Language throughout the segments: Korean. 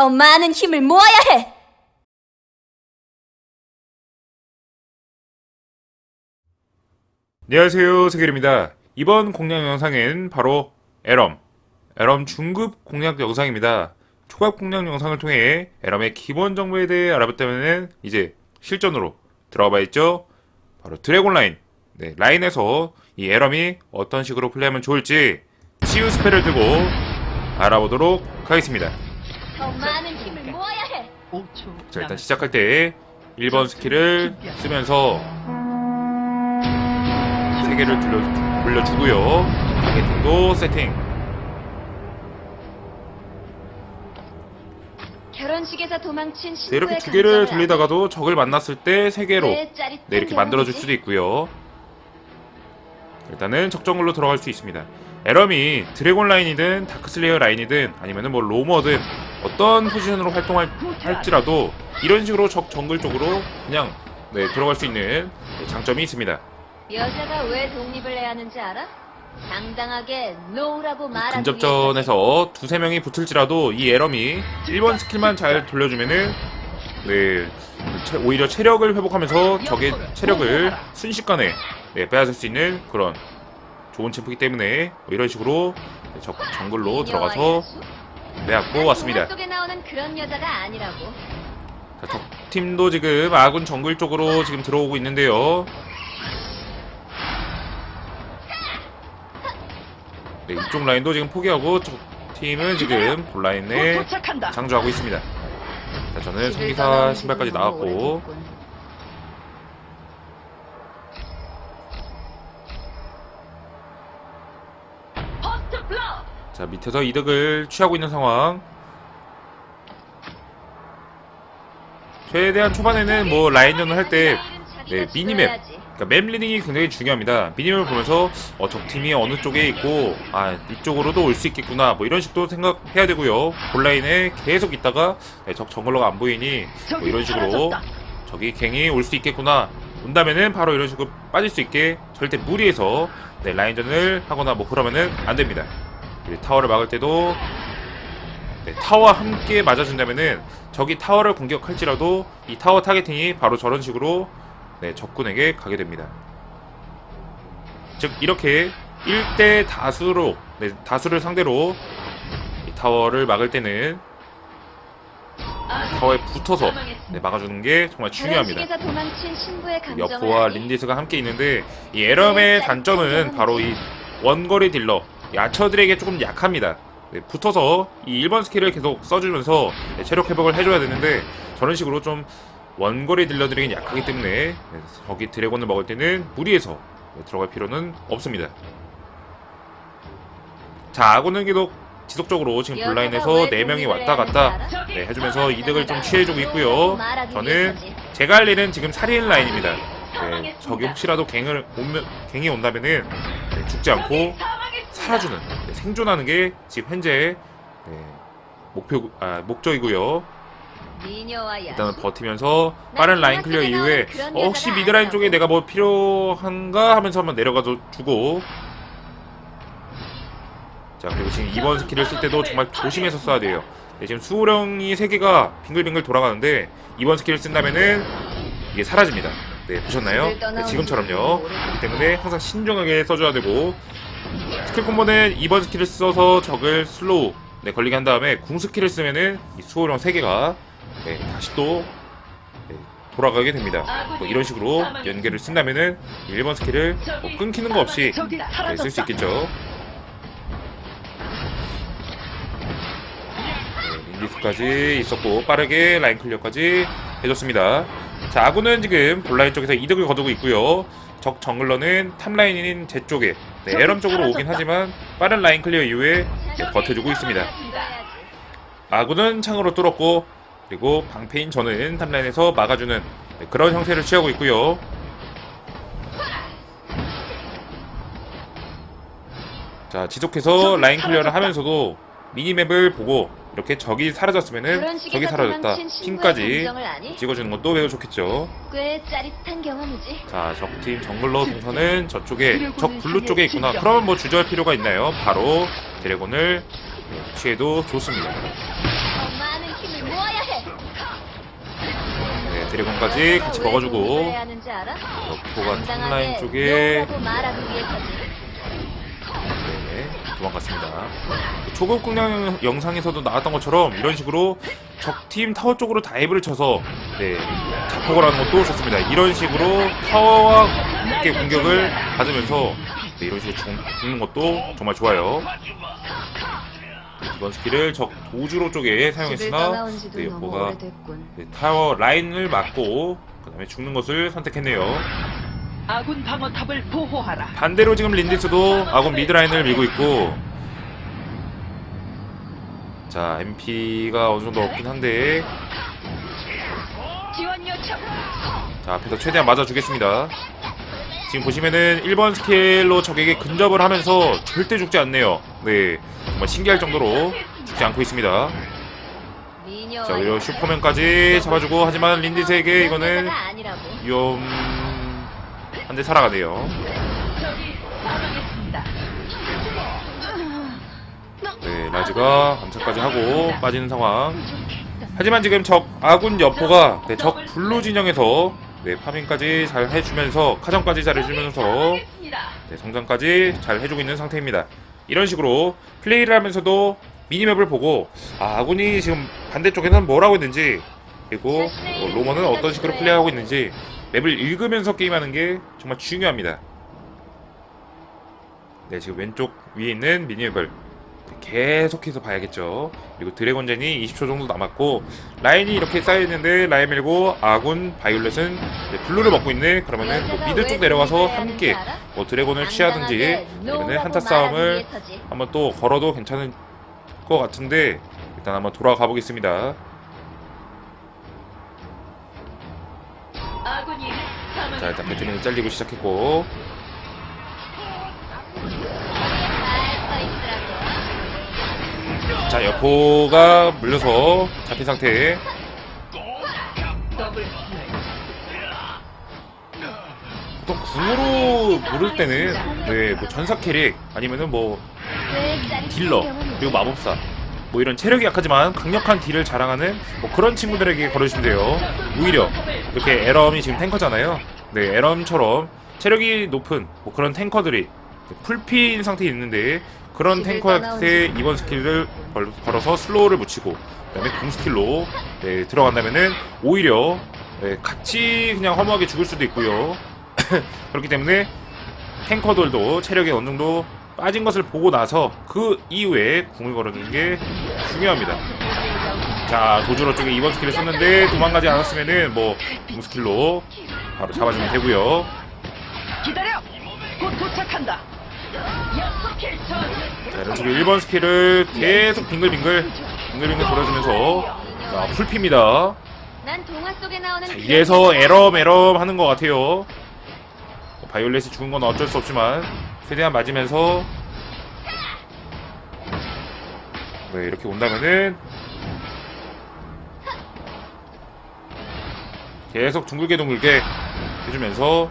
더 많은 힘을 모아야 해! 안녕하세요 세계입니다. 이번 공략 영상은 바로 에럼 에럼 중급 공략 영상입니다. 초급 공략 영상을 통해 에럼의 기본 정보에 대해 알아봤다면 이제 실전으로 들어가 봐야죠. 바로 드래곤 라인. 네, 라인에서 이 에럼이 어떤 식으로 플레이하면 좋을지 치유 spell을 들고 알아보도록 하겠습니다 더 많은 힘을 모아야 해! 자 일단 시작할 때 1번 skill을 쓰면서 3개를 돌려, 돌려주고요. targeting도 세팅. 결혼식에서 도망친 네, 이렇게 두 개를 돌리다가도 적을 만났을 때 3개로 네, 네, 이렇게 만들어줄 수도 있고요. 일단은 적정글로 들어갈 수 있습니다 에럼이 dragon 라인이든 dark slayer 라인이든 아니면은 뭐 roamer든 어떤 포지션으로 활동할지라도 이런 식으로 적 정글 쪽으로 그냥 네, 들어갈 수 있는 장점이 있습니다 여자가 왜 독립을 해야 하는지 알아? 당당하게 no라고 말하기 근접전에서 두세 명이 붙을지라도 이 에럼이 1번 skill만 잘 돌려주면은 네 체- 오히려 체력을 회복하면서 적의 체력을 순식간에 네, 빼앗을 수 있는 그런 좋은 챔프이기 때문에 뭐 이런 식으로 네, 적 정글로 들어가서 빼앗고 왔습니다. 자, 적 팀도 지금 아군 정글 쪽으로 지금 들어오고 있는데요. 네, 이쪽 라인도 지금 포기하고 적 팀은 지금 볼 라인에 상주하고 있습니다. 자, 저는 성기사 신발까지 나왔고 자 밑에서 이득을 취하고 있는 상황. 최대한 초반에는 뭐 라인전을 할때 네, minimap 그러니까 map reading이 굉장히 중요합니다. minimap을 보면서 어, 적 팀이 어느 쪽에 있고 아 이쪽으로도 올 수 있겠구나 뭐 이런 식도 생각해야 되고요. bot라인에 계속 있다가 네, 적 jungler가 안 보이니 뭐 이런 식으로 저기 갱이 올 수 있겠구나 온다면은 바로 이런 식으로 빠질 수 있게 절대 무리해서 네, 라인전을 하거나 뭐 그러면은 안 됩니다. 타워를 막을 때도 네, 타워와 함께 맞아준다면은 적이 타워를 공격할지라도 이 타워 targeting이 바로 저런 식으로 네, 적군에게 가게 됩니다. 즉 이렇게 1대 다수로 네, 다수를 상대로 이 타워를 막을 때는 타워에 붙어서 네, 막아주는 게 정말 중요합니다. 여포와? 린디스가 함께 있는데 이 에럼의 단점은 바로 이 원거리 딜러 이 archer들에게 조금 약합니다. 네, 붙어서 이 1번 skill을 계속 써주면서 네, 체력 회복을 해줘야 되는데 저런 식으로 좀 원거리 딜러들에게 약하기 때문에 네, 저기 dragon을 먹을 때는 무리해서 네, 들어갈 필요는 없습니다. 자 아군은 계속 지속적으로 지금 bot라인에서 4명이 왔다 갔다 네, 해주면서 이득을 좀 취해주고 있고요. 저는 제가 할 일은 지금 살인 라인입니다. 네, 적이 혹시라도 갱을 오면, 갱이 온다면은 네, 죽지 않고 살아주는 네, 생존하는 게 지금 현재 네, 목표 아, 목적이고요. 일단은 버티면서 빠른 라인 clear 이후에 어, 혹시 mid라인 쪽에 내가 뭐 필요한가 하면서 한번 내려가서 주고 자 그리고 지금 2번 skill을 쓸 때도 정말 조심해서 써야 돼요. 네, 지금 수호령이 3개가 빙글빙글 돌아가는데 2번 skill을 쓴다면은 이게 사라집니다. 네 보셨나요? 네, 지금처럼요. 그렇기 때문에 항상 신중하게 써줘야 되고 skill combo는 2번 skill을 써서 적을 slow 네, 걸리게 한 다음에 궁 skill을 쓰면은 이 수호령 3개가 네, 다시 또 네, 돌아가게 됩니다. 뭐 이런 식으로 연계를 쓴다면은 1번 skill을 뭐 끊기는 거 없이 네, 쓸수 있겠죠. 네, 린디스까지 있었고 빠르게 라인 clear까지 해줬습니다. 자 아군은 지금 bot라인 쪽에서 이득을 거두고 있고요. 적 jungler는 top라인인 제 쪽에 네, 에럼 쪽으로 오긴 하지만 빠른 라인 clear 이후에 네, 버텨주고 있습니다. 아군은 창으로 뚫었고 그리고 방패인 저는 top라인에서 막아주는 네, 그런 형태를 취하고 있고요. 자 지속해서 라인 clear를 하면서도 minimap을 보고 이렇게 적이 사라졌으면은 적이 사라졌다. ping까지 찍어주는 것도 매우 좋겠죠. 꽤 짜릿한 경험이지. 자 적팀 jungler 동선은 저쪽에 적 blue 쪽에 있구나. 그러면 뭐 주저할 필요가 있나요? 바로 dragon을 네, 취해도 좋습니다. 네 dragon까지 같이 먹어주고 여포가 top라인 쪽에 도망갔습니다. 초급 공략 영상에서도 나왔던 것처럼 이런 식으로 적팀 타워 쪽으로 dive를 쳐서 네, 자폭을 하는 것도 좋습니다. 이런 식으로 타워와 함께 공격을 받으면서 네, 이런 식으로 죽, 죽는 것도 정말 좋아요. 이번 skill을 적 도주로 쪽에 사용했으나 네, 오래됐군. 네, 타워 라인을 막고 그 다음에 죽는 것을 선택했네요. 아군 방어탑을 보호하라. 반대로 지금 린디스도 아군 미드라인을 밀고 있고 자 MP가 어느 정도 없긴 한데. 자 앞에서 최대한 맞아주겠습니다 지금 보시면은 1번 스킬로 적에게 근접을 하면서 절대 죽지 않네요 네 정말 신기할 정도로 죽지 않고 있습니다 자 오히려 슈퍼맨까지 잡아주고 하지만 린디스에게 이거는. 위험 한데 살아가네요 적이 사망했습니다. 네, 라즈가 암살까지 하고 빠지는 상황. 하지만 지금 적 아군 여포가 네, 적 블루 진영에서 네, 파밍까지 잘 해주면서 카정까지 잘 해주면서. 네, 성장까지 잘 해주고 있는 상태입니다. 이런 식으로 플레이를 하면서도 미니맵을 보고 아, 아군이 지금 반대쪽에는 뭘 하고 있는지 그리고 어, 로머는 어떤 식으로 플레이하고 있는지 맵을 읽으면서 게임하는 게 정말 중요합니다. 네, 지금 왼쪽 위에 있는 미니맵을 계속해서 봐야겠죠. 그리고 드래곤젠이 20초 정도 남았고 라인이 이렇게 쌓여있는데 라인 밀고 아군 바이올렛은 네, 블루를 먹고 있네. 그러면은 뭐 미드 쪽 내려가서 함께 뭐 드래곤을 취하든지 아니면 한타 싸움을 한번 또 걸어도 괜찮을 것 같은데 일단 한번 돌아가 보겠습니다. 자. 일단 배트맨이 잘리고 시작했고. 자 여포가 물려서 잡힌 상태. 보통 궁으로 물을 때는 네뭐 전사 캐릭 아니면은 뭐 딜러 그리고 마법사 뭐 이런 체력이 약하지만 강력한 딜을 자랑하는 뭐 그런 친구들에게 걸어주시면 돼요. 오히려 이렇게 에럼이 지금 탱커잖아요 네 에럼처럼 체력이 높은 뭐 그런 탱커들이 풀피인 상태에 있는데 그런 탱커한테 이번 스킬을 걸, 걸어서 슬로우를 붙이고 그다음에 궁 스킬로 네, 들어간다면은 오히려 네, 같이 그냥 허무하게 죽을 수도 있고요 그렇기 때문에 탱커들도 체력이 어느 정도 빠진 것을 보고 나서 그 이후에 궁을 걸어주는 게 중요합니다. 자 도주로 쪽에 2번 스킬을 썼는데 도망가지 않았으면은 뭐 궁 스킬로 바로 잡아주면 되고요. 기다려. 곧 도착한다. 자 이런 식으로 1번 스킬을 계속 빙글빙글 빙글빙글 돌아주면서 자 풀피입니다. 나오는 자 이래서 에럼 에럼 하는 것 같아요. 뭐 바이올렛이 죽은 건 어쩔 수 없지만 최대한 맞으면서 네 이렇게 온다면은 계속 둥글게 둥글게 해주면서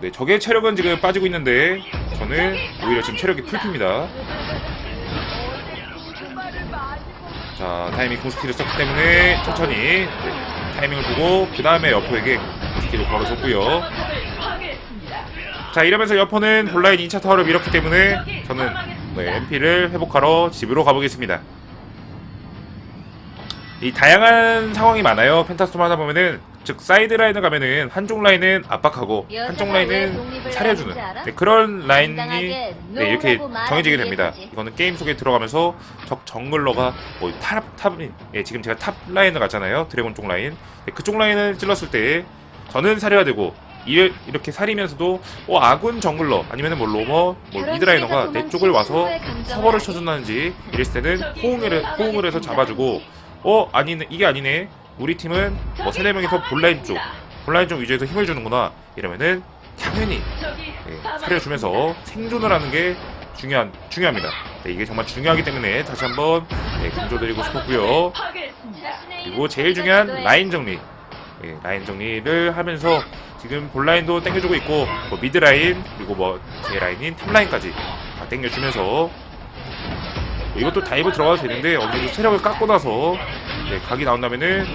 네 적의 체력은 지금 빠지고 있는데 저는 오히려 지금 체력이 풀핍니다. 자 타이밍 궁스킬을 썼기 때문에 천천히 네, 타이밍을 보고 그 다음에 여포에게 궁스킬을 걸어줬고요. 자 이러면서 여포는 본라인 2차 타워를 밀었기 때문에 저는 네, MP를 회복하러 집으로 가보겠습니다. 이 다양한 상황이 많아요. 펜타스톰 하다 보면은 즉 사이드 라인을 가면은 한쪽 라인은 압박하고 한쪽 라인은 사려주는. 네, 그런 라인이 네, 이렇게 정해지게 됩니다. 이거는 게임 속에 들어가면서 적 정글러가 뭐 탑 탑인 예, 지금 제가 탑 라인을 갔잖아요. 드래곤 쪽 라인. 네, 그쪽 라인을 찔렀을 때 저는 살해야 되고 이- 이렇게 사리면서도 어, 아군 정글러 아니면은 뭐 로머 뭐 미드라이너가 내 쪽을 와서 커버를 쳐준다든지 이랬을 때는 호응을 해- 호응을 해서 잡아주고 어 아니네 이게 아니네 우리 팀은 뭐 세네 명이서 본라인 쪽 본라인 쪽 위주에서 힘을 주는구나 이러면은 당연히 적이 예. 사려주면서 생존을 하는 게 중요한 중요합니다. 네, 이게 정말 중요하기 때문에 다시 한번 네, 강조드리고 싶었고요. 그리고 제일 중요한 라인 정리. 예, 라인 정리를 하면서 지금 본라인도 땡겨주고 있고 뭐 미드 라인 그리고 뭐 제 라인인 탑 라인까지 다 땡겨주면서 뭐 이것도 다이브 들어가도 되는데 어느 정도 체력을 깎고 나서 네, 각이 나온다면은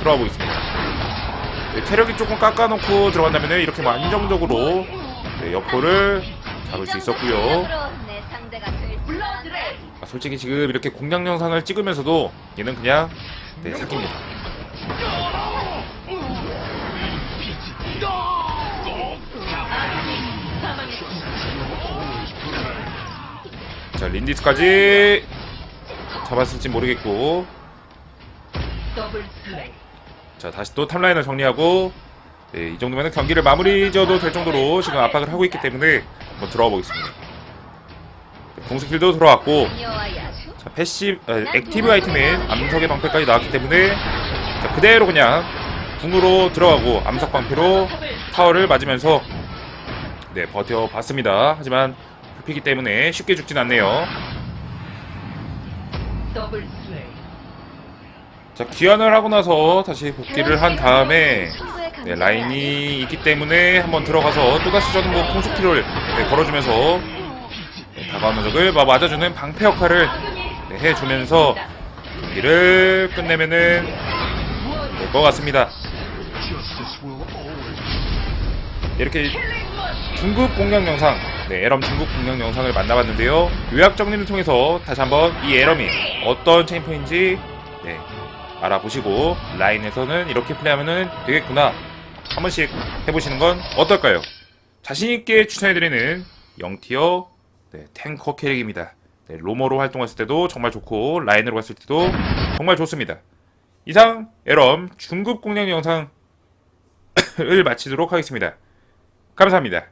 들어가 보겠습니다. 네, 체력이 조금 깎아놓고 들어간다면 이렇게 뭐 안정적으로 네, 여포를 잡을 수 있었고요. 아, 솔직히 지금 이렇게 공략 영상을 찍으면서도 얘는 그냥 네. 사망했습니다. 자 린디스까지 잡았을지 모르겠고. 자 다시 또 탑라인을 정리하고 네, 이 정도면 경기를 마무리 지어도 될 정도로 지금 압박을 하고 있기 때문에 한번 들어가 보겠습니다. 네, 궁스킬도 들어왔고. 자, 패시 아, 액티브 아이템인 암석의 방패까지 나왔기 때문에 자, 그대로 그냥 궁으로 들어가고 암석 방패로 타워를 맞으면서 네 버텨봤습니다. 하지만 흡히기 때문에 쉽게 죽진 않네요. 자 귀환을 하고 나서 다시 복귀를 한 다음에 네, 라인이 있기 때문에 한번 들어가서 또다시 저는 뭐 공속키를 네, 걸어주면서 네, 다가오는 적을 막 맞아주는 방패 역할을 네, 해주면서 경기를 끝내면은 될 것 같습니다. 네, 이렇게 중국 공략 영상, 네, 에럼 중국 공략 영상을 만나봤는데요. 요약 정리를 통해서 다시 한번 이 에럼이 어떤 네, 알아보시고 라인에서는 이렇게 플레이하면 되겠구나 한 번씩 해보시는 건 어떨까요? 자신있게 추천해드리는 0티어 네, 탱커 캐릭입니다. 네, 로머로 활동했을 때도 정말 좋고 라인으로 갔을 때도 정말 좋습니다. 이상 에럼 중급 공략 영상을 마치도록 하겠습니다. 감사합니다.